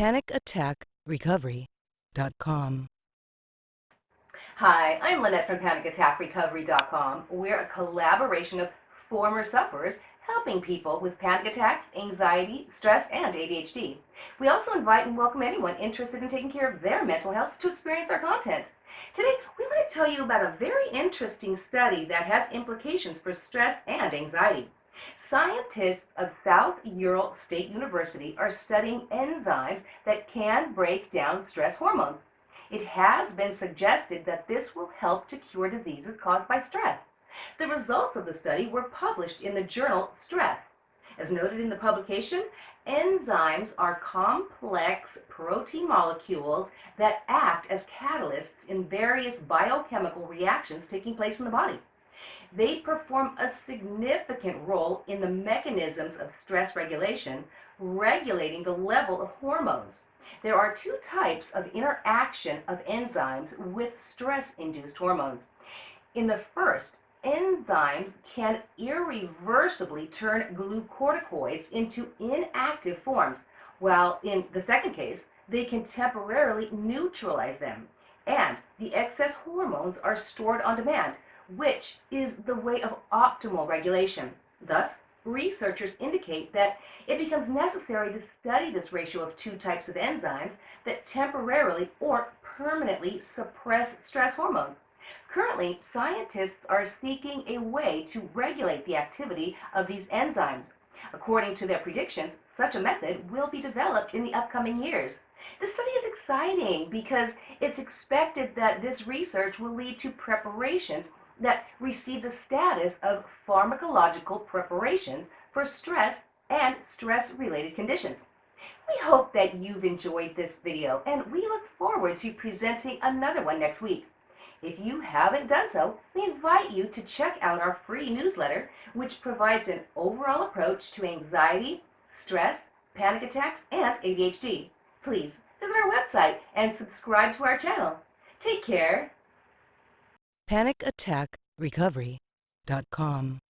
PanicAttackRecovery.com. Hi, I'm Lynette from PanicAttackRecovery.com. We're a collaboration of former sufferers helping people with panic attacks, anxiety, stress, and ADHD. We also invite and welcome anyone interested in taking care of their mental health to experience our content. Today, we want to tell you about a very interesting study that has implications for stress and anxiety. Scientists of South Ural State University are studying enzymes that can break down stress hormones. It has been suggested that this will help to cure diseases caused by stress. The results of the study were published in the journal Stress. As noted in the publication, enzymes are complex protein molecules that act as catalysts in various biochemical reactions taking place in the body. They perform a significant role in the mechanisms of stress regulation, regulating the level of hormones. There are two types of interaction of enzymes with stress-induced hormones. In the first, enzymes can irreversibly turn glucocorticoids into inactive forms, while in the second case, they can temporarily neutralize them. And the excess hormones are stored on demand, which is the way of optimal regulation. Thus, researchers indicate that it becomes necessary to study this ratio of two types of enzymes that temporarily or permanently suppress stress hormones. Currently, scientists are seeking a way to regulate the activity of these enzymes. According to their predictions, such a method will be developed in the upcoming years. This study is exciting because it's expected that this research will lead to preparations that receive the status of pharmacological preparations for stress and stress-related conditions. We hope that you've enjoyed this video and we look forward to presenting another one next week. If you haven't done so, we invite you to check out our free newsletter, which provides an overall approach to anxiety, stress, panic attacks, and ADHD. Please visit our website and subscribe to our channel. Take care PanicAttackRecovery.com.